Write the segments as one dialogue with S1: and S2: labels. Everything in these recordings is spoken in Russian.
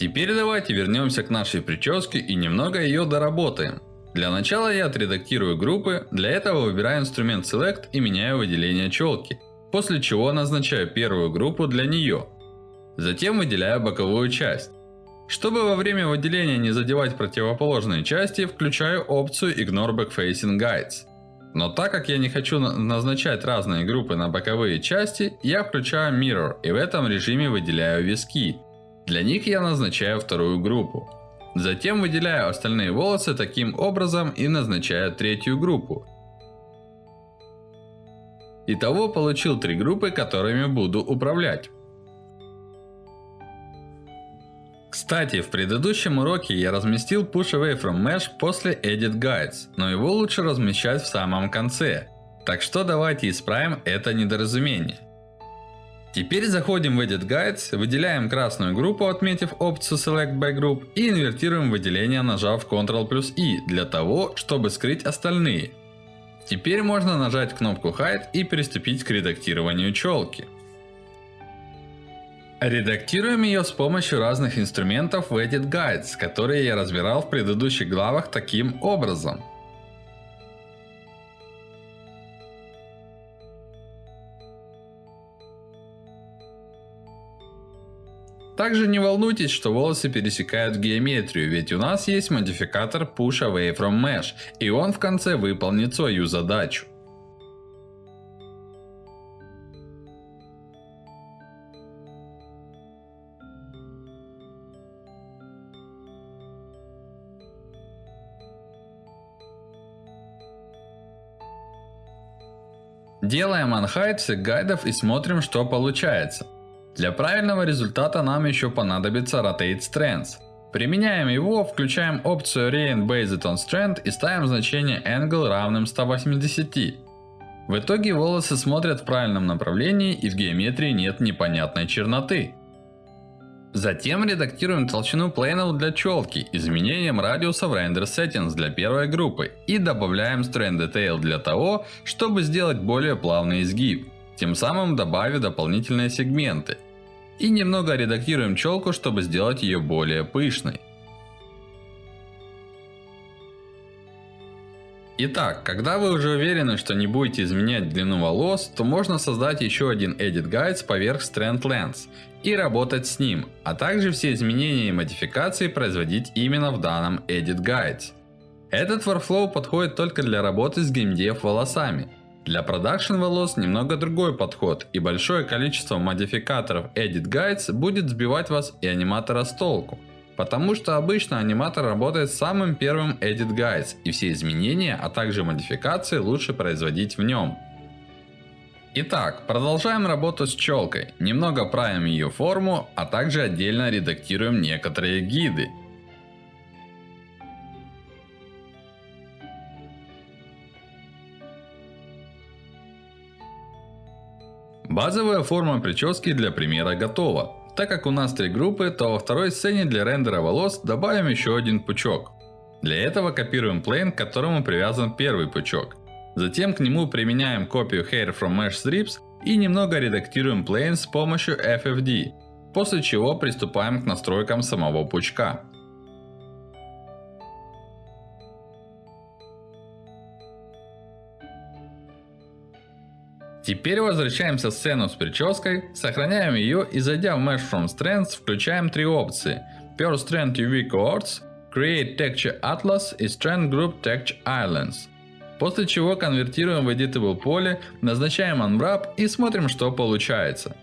S1: Теперь давайте вернемся к нашей прическе и немного ее доработаем. Для начала я отредактирую группы, для этого выбираю инструмент Select и меняю выделение челки. После чего назначаю первую группу для нее. Затем выделяю боковую часть. Чтобы во время выделения не задевать противоположные части, включаю опцию Ignore Backfacing Guides. Но так как я не хочу назначать разные группы на боковые части, я включаю Mirror и в этом режиме выделяю виски. Для них я назначаю вторую группу. Затем выделяю остальные волосы таким образом и назначаю третью группу. Итого получил три группы, которыми буду управлять. Кстати, в предыдущем уроке я разместил Push Away from Mesh после Edit Guides, но его лучше размещать в самом конце. Так что давайте исправим это недоразумение. Теперь заходим в Edit Guides, выделяем красную группу, отметив опцию Select by Group и инвертируем выделение, нажав Ctrl плюс I, для того, чтобы скрыть остальные. Теперь можно нажать кнопку Hide и приступить к редактированию челки. Редактируем ее с помощью разных инструментов в Edit Guides, которые я разбирал в предыдущих главах таким образом. Также не волнуйтесь, что волосы пересекают геометрию, ведь у нас есть модификатор Push Away from Mesh, и он в конце выполнит свою задачу. Делаем unhide всех гайдов и смотрим, что получается. Для правильного результата нам еще понадобится Rotate Strands. Применяем его, включаем опцию Rein Based on Strand и ставим значение Angle равным 180. В итоге волосы смотрят в правильном направлении и в геометрии нет непонятной черноты. Затем редактируем толщину плейнов для челки изменением радиуса в Render Settings для первой группы и добавляем Strand Detail для того, чтобы сделать более плавный изгиб, тем самым добавив дополнительные сегменты. И немного редактируем челку, чтобы сделать ее более пышной. Итак, когда вы уже уверены, что не будете изменять длину волос, то можно создать еще один Edit Guides поверх Strand Lens и работать с ним, а также все изменения и модификации производить именно в данном Edit Guides. Этот workflow подходит только для работы с геймдев волосами. Для продакшн волос немного другой подход, и большое количество модификаторов Edit Guides будет сбивать вас и аниматора с толку. Потому что обычно аниматор работает с самым первым Edit Guides, и все изменения, а также модификации лучше производить в нем. Итак, продолжаем работу с челкой. Немного правим ее форму, а также отдельно редактируем некоторые гиды. Базовая форма прически для примера готова. Так как у нас три группы, то во второй сцене для рендера волос добавим еще один пучок. Для этого копируем плейн, к которому привязан первый пучок. Затем к нему применяем копию Hair from Mesh Strips и немного редактируем плейн с помощью FFD. После чего приступаем к настройкам самого пучка. Теперь возвращаемся в сцену с прической, сохраняем ее и зайдя в Mesh from Strands, включаем три опции. Per Strand UV Cohorts, Create Texture Atlas и Strand Group Texture Islands. После чего конвертируем в Editable поле, назначаем Unwrap и смотрим, что получается.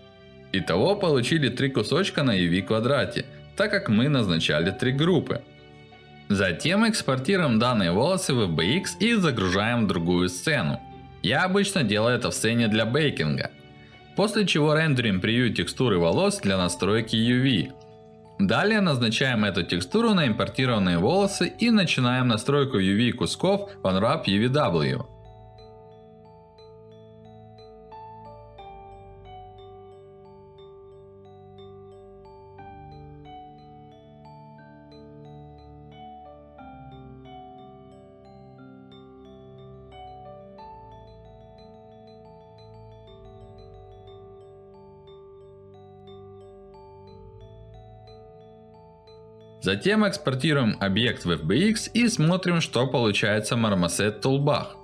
S1: Итого получили три кусочка на UV квадрате, так как мы назначали три группы. Затем экспортируем данные волосы в FBX и загружаем другую сцену. Я обычно делаю это в сцене для бейкинга. После чего рендерим превью текстуры волос для настройки UV. Далее назначаем эту текстуру на импортированные волосы и начинаем настройку UV кусков в Unwrap UVW. Затем экспортируем объект в FBX и смотрим, что получается в Marmoset Toolbar.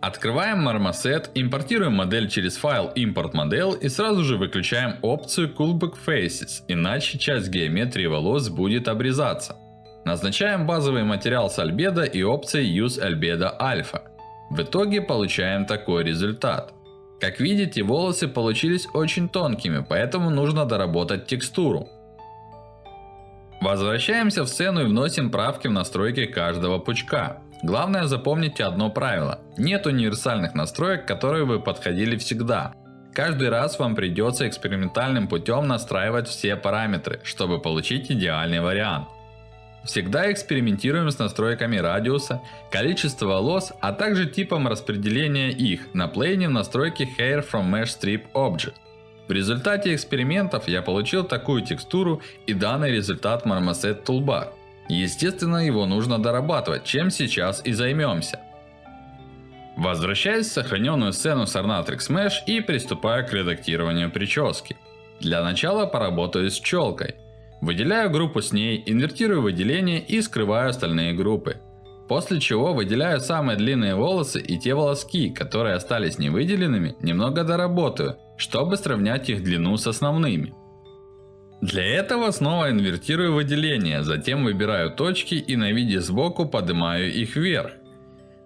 S1: Открываем Marmoset, импортируем модель через файл Import Model и сразу же выключаем опцию Coolback Faces, иначе часть геометрии волос будет обрезаться. Назначаем базовый материал с альбедо и опцией Use Albedo Alpha. В итоге получаем такой результат. Как видите, волосы получились очень тонкими, поэтому нужно доработать текстуру. Возвращаемся в сцену и вносим правки в настройки каждого пучка. Главное запомните одно правило. Нет универсальных настроек, которые бы подходили всегда. Каждый раз вам придется экспериментальным путем настраивать все параметры, чтобы получить идеальный вариант. Всегда экспериментируем с настройками радиуса, количества волос, а также типом распределения их на плейне в настройке Hair from Mesh Strip Object. В результате экспериментов я получил такую текстуру и данный результат Marmoset Toolbar. Естественно, его нужно дорабатывать, чем сейчас и займемся. Возвращаюсь в сохраненную сцену с Ornatrix Mesh и приступаю к редактированию прически. Для начала поработаю с челкой. Выделяю группу с ней, инвертирую выделение и скрываю остальные группы. После чего выделяю самые длинные волосы и те волоски, которые остались невыделенными, немного доработаю, чтобы сравнять их длину с основными. Для этого снова инвертирую выделение, затем выбираю точки и на виде сбоку поднимаю их вверх.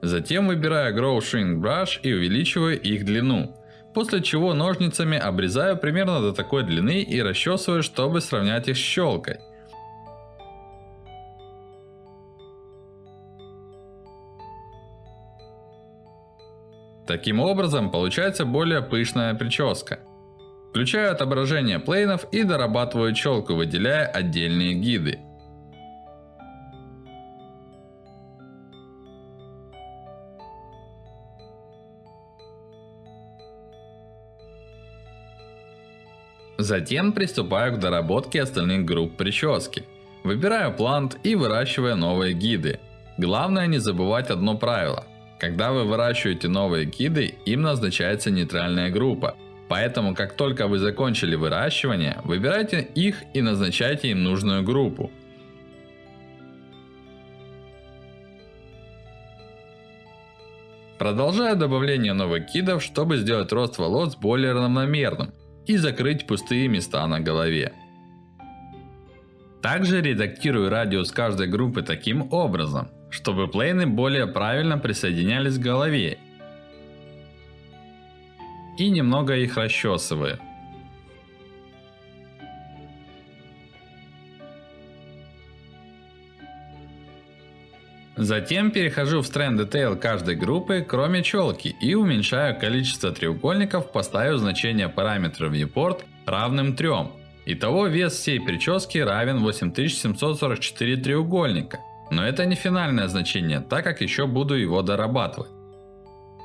S1: Затем выбираю Grow Shrink Brush и увеличиваю их длину. После чего ножницами обрезаю примерно до такой длины и расчесываю, чтобы сравнять их с щелкой. Таким образом, получается более пышная прическа. Включаю отображение плейнов и дорабатываю челку, выделяя отдельные гиды. Затем приступаю к доработке остальных групп прически. Выбираю плант и выращиваю новые гиды. Главное не забывать одно правило. Когда вы выращиваете новые гиды, им назначается нейтральная группа. Поэтому, как только вы закончили выращивание, выбирайте их и назначайте им нужную группу. Продолжаю добавление новых гидов, чтобы сделать рост волос более равномерным и закрыть пустые места на голове. Также редактирую радиус каждой группы таким образом, чтобы плейны более правильно присоединялись к голове. И немного их расчесываю. Затем перехожу в Strand Detail каждой группы, кроме челки, и уменьшаю количество треугольников, поставив значение параметра Viewport равным 3. Итого вес всей прически равен 8744 треугольника. Но это не финальное значение, так как еще буду его дорабатывать.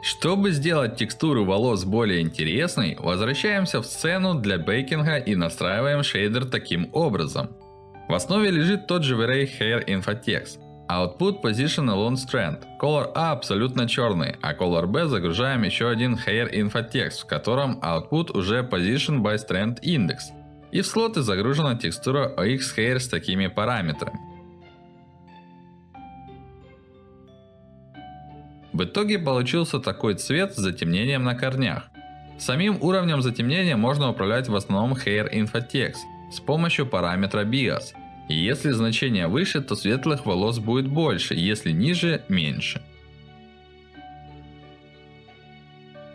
S1: Чтобы сделать текстуру волос более интересной, возвращаемся в сцену для бейкинга и настраиваем шейдер таким образом. В основе лежит тот же V-Ray Hair Infotext. Output Position Alone Strand. Color A абсолютно черный, а Color B загружаем еще один Hair Infotext, в котором output уже Position by Strand Index. И в слоты загружена текстура OX Hair с такими параметрами. В итоге получился такой цвет с затемнением на корнях. Самим уровнем затемнения можно управлять в основном Hair Infotext с помощью параметра BIOS. И если значение выше, то светлых волос будет больше, если ниже – меньше.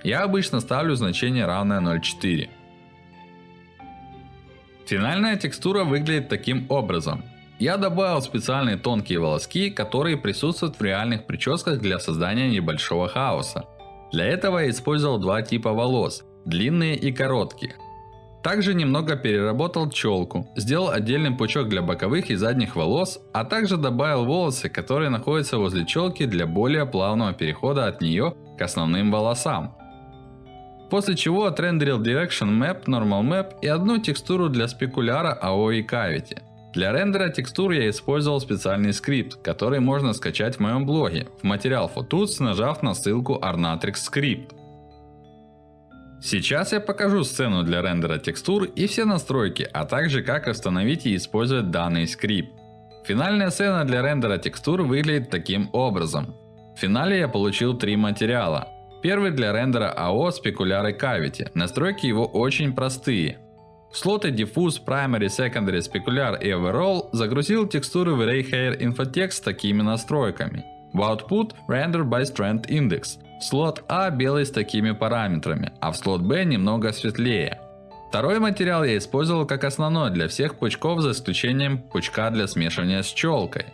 S1: Я обычно ставлю значение равное 0.4. Финальная текстура выглядит таким образом. Я добавил специальные тонкие волоски, которые присутствуют в реальных прическах для создания небольшого хаоса. Для этого я использовал два типа волос, длинные и короткие. Также немного переработал челку, сделал отдельный пучок для боковых и задних волос, а также добавил волосы, которые находятся возле челки для более плавного перехода от нее к основным волосам. После чего отрендерил Direction Map, Normal Map и одну текстуру для спекуляра AOE Cavity. Для рендера текстур я использовал специальный скрипт, который можно скачать в моем блоге в материал Photos, нажав на ссылку Arnatrix Script. Сейчас я покажу сцену для рендера текстур и все настройки, а также как установить и использовать данный скрипт. Финальная сцена для рендера текстур выглядит таким образом. В финале я получил три материала. Первый для рендера AO Specular и Cavity. Настройки его очень простые. Слоты Diffuse, Primary, Secondary, Specular и Overall загрузил текстуры в Array Hair Infotext с такими настройками. В Output Render by Strand Index. Слот А белый с такими параметрами, а в слот Б немного светлее. Второй материал я использовал как основной для всех пучков за исключением пучка для смешивания с челкой.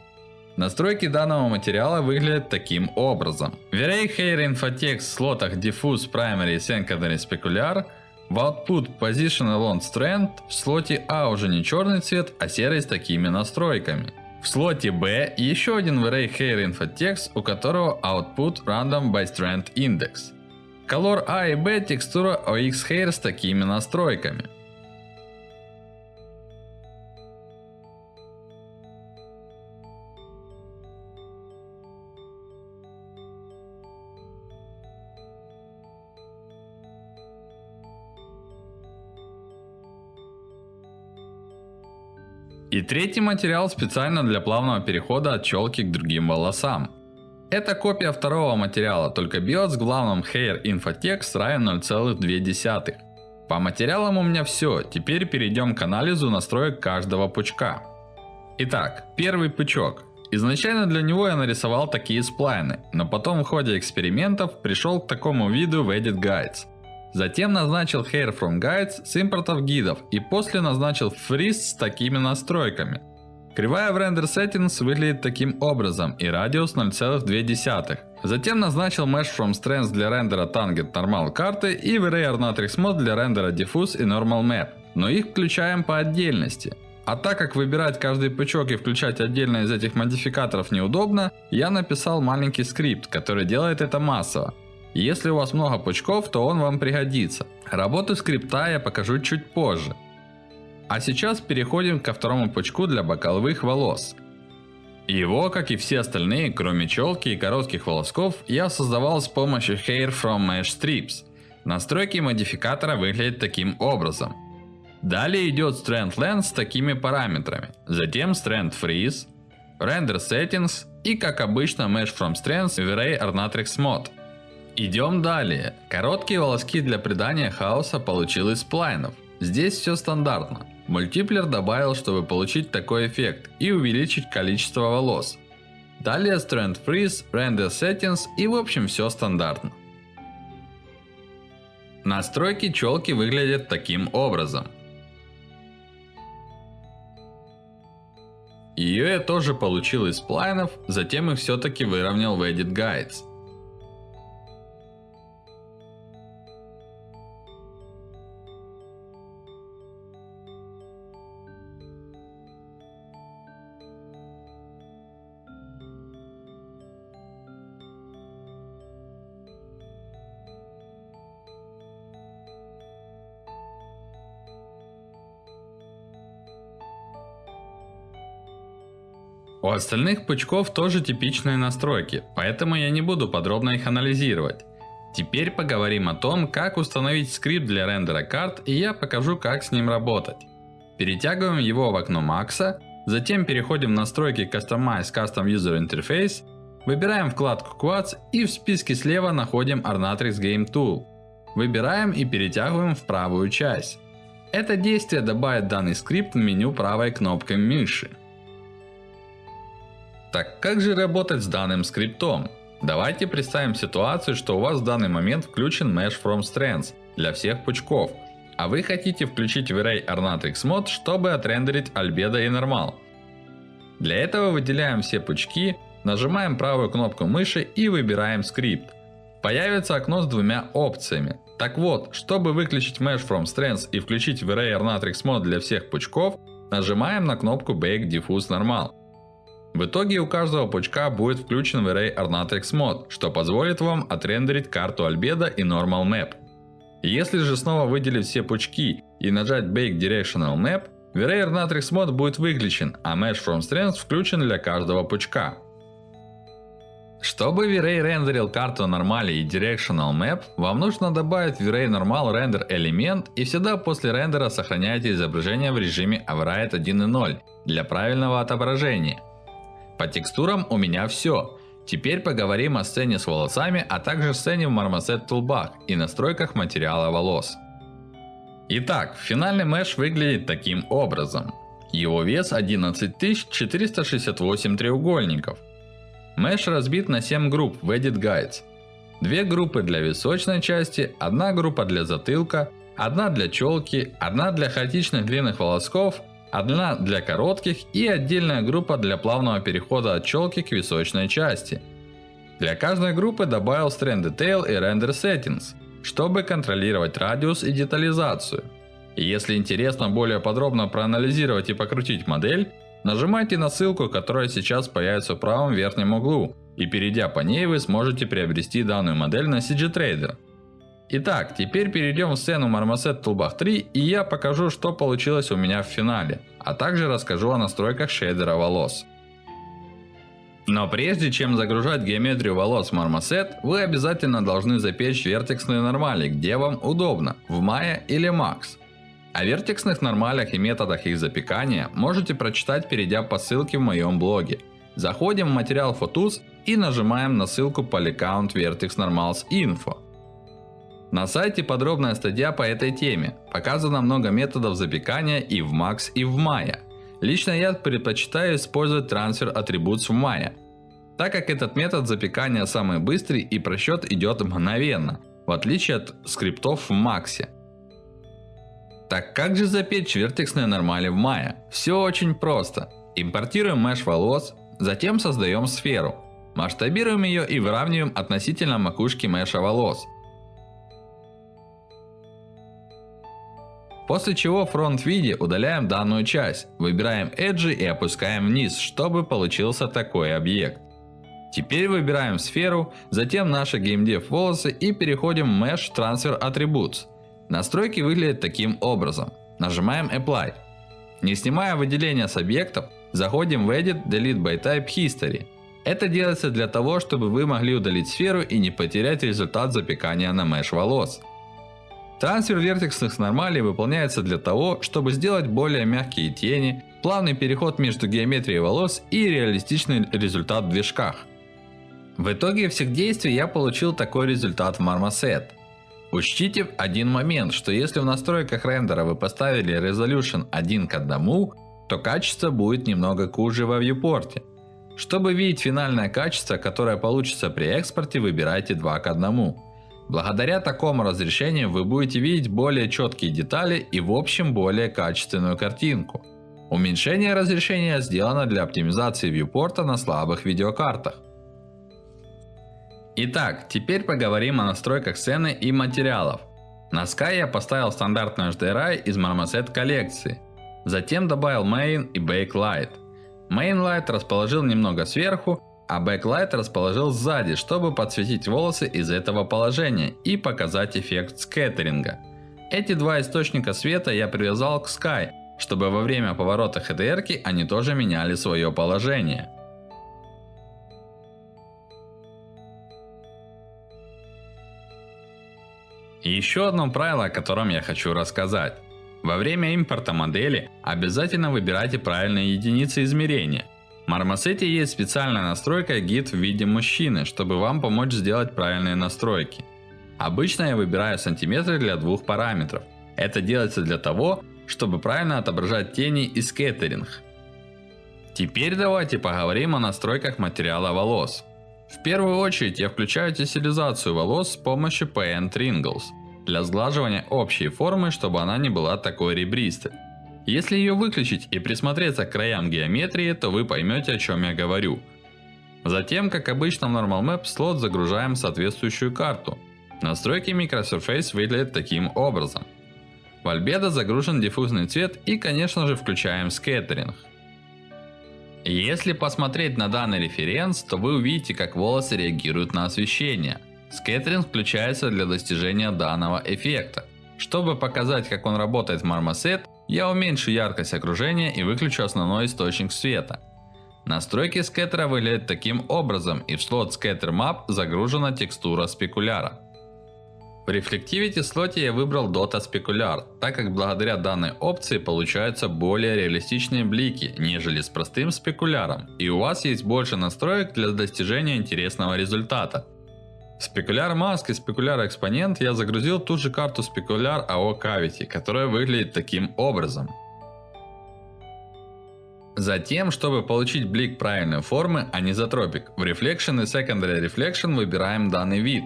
S1: Настройки данного материала выглядят таким образом. В Array Hair Infotext в слотах Diffuse, Primary, Secondary, Specular в Output Position Along Strand в слоте А уже не черный цвет, а серый с такими настройками. В слоте B еще один Array Hair Infotext, у которого Output Random by Strand Index. Color A и B текстура OX Hair с такими настройками. И третий материал специально для плавного перехода от челки к другим волосам. Это копия второго материала, только биос с главным Hair Infotext равен 0,2. По материалам у меня все, теперь перейдем к анализу настроек каждого пучка. Итак, первый пучок. Изначально для него я нарисовал такие сплайны, но потом в ходе экспериментов пришел к такому виду в Edit Guides. Затем назначил Hair from Guides с импортов гидов и после назначил Freeze с такими настройками. Кривая в Render Settings выглядит таким образом и радиус 0,2. Затем назначил Mesh from Strengths для рендера Tangent Normal карты и Array Matrix Mode для рендера Diffuse и Normal Map. Но их включаем по отдельности. А так как выбирать каждый пучок и включать отдельно из этих модификаторов неудобно, я написал маленький скрипт, который делает это массово. Если у вас много пучков, то он вам пригодится. Работу скрипта я покажу чуть позже. А сейчас переходим ко второму пучку для боковых волос. Его, как и все остальные, кроме челки и коротких волосков, я создавал с помощью Hair from Mesh Strips. Настройки модификатора выглядят таким образом. Далее идет Strand Length с такими параметрами. Затем Strand Freeze, Render Settings и как обычно Mesh from Strands в Array Ornatrix Mode. Идем далее. Короткие волоски для придания хаоса получил из сплайнов. Здесь все стандартно. Мультиплер добавил, чтобы получить такой эффект и увеличить количество волос. Далее Strand Freeze, Render Settings и в общем все стандартно. Настройки челки выглядят таким образом. Ее я тоже получил из сплайнов, затем их все-таки выровнял в Edit Guides. У остальных пучков тоже типичные настройки, поэтому я не буду подробно их анализировать. Теперь поговорим о том, как установить скрипт для рендера карт и я покажу как с ним работать. Перетягиваем его в окно Макса, затем переходим в настройки Customize Custom User Interface, выбираем вкладку Quads и в списке слева находим Ornatrix Game Tool. Выбираем и перетягиваем в правую часть. Это действие добавит данный скрипт в меню правой кнопкой мыши. Так как же работать с данным скриптом? Давайте представим ситуацию, что у вас в данный момент включен Mesh from Strands для всех пучков. А вы хотите включить в Array Ornatrix Mode, чтобы отрендерить Albedo и Normal. Для этого выделяем все пучки, нажимаем правую кнопку мыши и выбираем скрипт. Появится окно с двумя опциями. Так вот, чтобы выключить Mesh from Strands и включить в Array Ornatrix Mode для всех пучков, нажимаем на кнопку Bake Diffuse Normal. В итоге у каждого пучка будет включен в Array Ornatrix Mode, что позволит вам отрендерить карту Albedo и Normal Map. Если же снова выделить все пучки и нажать Bake Directional Map, в Array Ornatrix Mode будет выключен, а Mesh from Strengths включен для каждого пучка. Чтобы V-Ray рендерил карту Normale и Directional Map, вам нужно добавить V-Ray Normal Render элемент и всегда после рендера сохраняйте изображение в режиме Override 1.0 для правильного отображения. По текстурам у меня все. Теперь поговорим о сцене с волосами, а также сцене в Marmoset Toolbar и настройках материала волос. Итак, финальный меш выглядит таким образом. Его вес 11468 треугольников. Меш разбит на 7 групп в Edit Guides. Две группы для височной части, одна группа для затылка, одна для челки, одна для хаотичных длинных волосков, одна для коротких и отдельная группа для плавного перехода от челки к височной части. Для каждой группы добавил Strand Detail и Render Settings, чтобы контролировать радиус и детализацию. И если интересно более подробно проанализировать и покрутить модель, Нажимайте на ссылку, которая сейчас появится в правом верхнем углу, и перейдя по ней вы сможете приобрести данную модель на CG Trader. Итак, теперь перейдем в сцену Marmoset Toolbach 3 и я покажу, что получилось у меня в финале, а также расскажу о настройках шейдера волос. Но прежде чем загружать геометрию волос в Marmoset, вы обязательно должны запечь вертексные нормали, где вам удобно, в Maya или Max. О вертексных нормалях и методах их запекания можете прочитать, перейдя по ссылке в моем блоге. Заходим в материал Photos и нажимаем на ссылку Polycount Vertex Normals Info. На сайте подробная статья по этой теме. Показано много методов запекания и в Max, и в Maya. Лично я предпочитаю использовать трансфер Attributes в Maya. Так как этот метод запекания самый быстрый и просчет идет мгновенно. В отличие от скриптов в Max. Так как же запечь вертексные нормали в Maya? Все очень просто. Импортируем меш волос, затем создаем сферу. Масштабируем ее и выравниваем относительно макушки меша волос. После чего в фронт-виде удаляем данную часть, выбираем Edge и опускаем вниз, чтобы получился такой объект. Теперь выбираем сферу, затем наши GameDev волосы и переходим в Mesh Transfer Attributes. Настройки выглядят таким образом. Нажимаем Apply. Не снимая выделения с объектов, заходим в Edit Delete by Type History. Это делается для того, чтобы вы могли удалить сферу и не потерять результат запекания на меш волос. Трансфер вертексных нормалей выполняется для того, чтобы сделать более мягкие тени, плавный переход между геометрией волос и реалистичный результат в движках. В итоге всех действий я получил такой результат в Marmoset. Учтите один момент, что если в настройках рендера вы поставили Resolution 1 к 1, то качество будет немного хуже во viewport. Чтобы видеть финальное качество, которое получится при экспорте, выбирайте 2 к 1. Благодаря такому разрешению вы будете видеть более четкие детали и в общем более качественную картинку. Уменьшение разрешения сделано для оптимизации viewport на слабых видеокартах. Итак, теперь поговорим о настройках сцены и материалов. На Sky я поставил стандартный HDRI из Marmoset коллекции. Затем добавил Main и Backlight. Main Light расположил немного сверху, а Backlight расположил сзади, чтобы подсветить волосы из этого положения и показать эффект скеттеринга. Эти два источника света я привязал к Sky, чтобы во время поворота HDR они тоже меняли свое положение. Еще одно правило, о котором я хочу рассказать. Во время импорта модели обязательно выбирайте правильные единицы измерения. В есть специальная настройка Git в виде мужчины, чтобы вам помочь сделать правильные настройки. Обычно я выбираю сантиметры для двух параметров. Это делается для того, чтобы правильно отображать тени и скеттеринг. Теперь давайте поговорим о настройках материала волос. В первую очередь я включаю тессилизацию волос с помощью Paint Wrinkles для сглаживания общей формы, чтобы она не была такой ребристой. Если ее выключить и присмотреться к краям геометрии, то вы поймете о чем я говорю. Затем, как обычно в Normal Map, слот загружаем соответствующую карту. Настройки Microsurface выглядят таким образом. В Albedo загружен диффузный цвет и конечно же включаем скеттеринг. Если посмотреть на данный референс, то вы увидите, как волосы реагируют на освещение. Скеттеринг включается для достижения данного эффекта. Чтобы показать, как он работает в Marmoset, я уменьшу яркость окружения и выключу основной источник света. Настройки скеттера выглядят таким образом и в слот Scatter Map загружена текстура спекуляра. В Reflectivity слоте я выбрал Dota Specular, так как благодаря данной опции получаются более реалистичные блики, нежели с простым спекуляром, и у вас есть больше настроек для достижения интересного результата. Спекуляр Mask и Спекуляр Экспонент я загрузил ту же карту Спекуляр AO Cavity, которая выглядит таким образом. Затем, чтобы получить блик правильной формы, а не затропик, в Reflection и Secondary Reflection выбираем данный вид.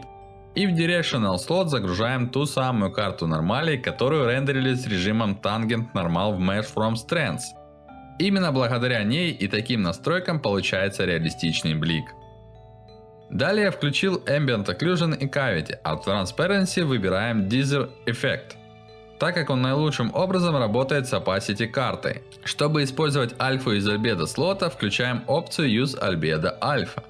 S1: И в Directional Slot загружаем ту самую карту нормалей, которую рендерили с режимом Tangent Normal в Mesh from Strands. Именно благодаря ней и таким настройкам получается реалистичный блик. Далее я включил Ambient Occlusion и Cavity, а в Transparency выбираем Deezer Effect, так как он наилучшим образом работает с Opacity картой. Чтобы использовать альфу из Albedo слота, включаем опцию Use Albedo Alpha.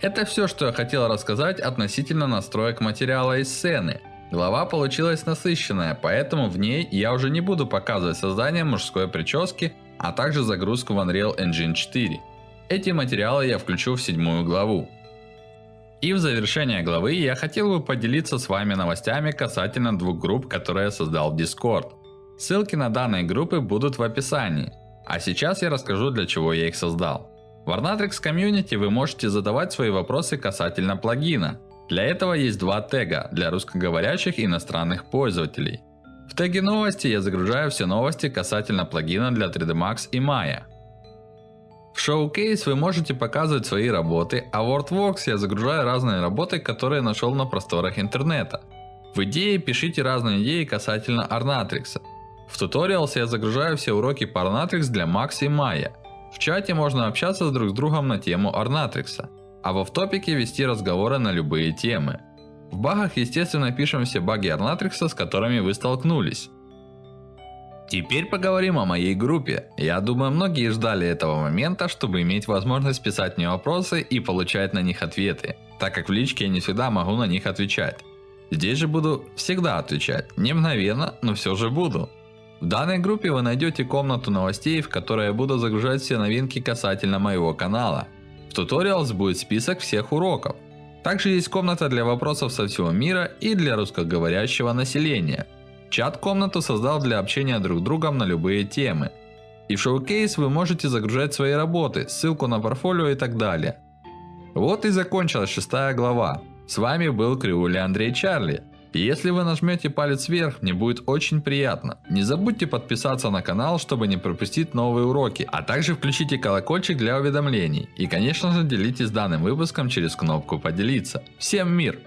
S1: Это все, что я хотел рассказать относительно настроек материала и сцены. Глава получилась насыщенная, поэтому в ней я уже не буду показывать создание мужской прически, а также загрузку в Unreal Engine 4. Эти материалы я включу в седьмую главу. И в завершение главы я хотел бы поделиться с вами новостями касательно двух групп, которые я создал в Discord. Ссылки на данные группы будут в описании. А сейчас я расскажу для чего я их создал. В Arnatrix Community вы можете задавать свои вопросы касательно плагина. Для этого есть два тега для русскоговорящих иностранных пользователей. В теге новости я загружаю все новости касательно плагина для 3D Max и Maya. Showcase вы можете показывать свои работы, а в WordWorks я загружаю разные работы, которые нашел на просторах интернета. В идее пишите разные идеи касательно Arnatrix. В Tutorials я загружаю все уроки по Arnatrix для Max и Maya. В чате можно общаться с друг с другом на тему Орнатрикса, а в автопике вести разговоры на любые темы. В багах естественно пишем все баги Орнатрикса, с которыми вы столкнулись. Теперь поговорим о моей группе. Я думаю, многие ждали этого момента, чтобы иметь возможность писать мне вопросы и получать на них ответы, так как в личке я не всегда могу на них отвечать. Здесь же буду всегда отвечать, не мгновенно, но все же буду. В данной группе вы найдете комнату новостей, в которой я буду загружать все новинки касательно моего канала. В Tutorials будет список всех уроков. Также есть комната для вопросов со всего мира и для русскоговорящего населения. Чат-комнату создал для общения друг с другом на любые темы. И в шоу-кейс вы можете загружать свои работы, ссылку на портфолио и так далее. Вот и закончилась шестая глава. С вами был Криули Андрей Чарли. И если вы нажмете палец вверх, мне будет очень приятно. Не забудьте подписаться на канал, чтобы не пропустить новые уроки. А также включите колокольчик для уведомлений. И конечно же делитесь данным выпуском через кнопку поделиться. Всем мир!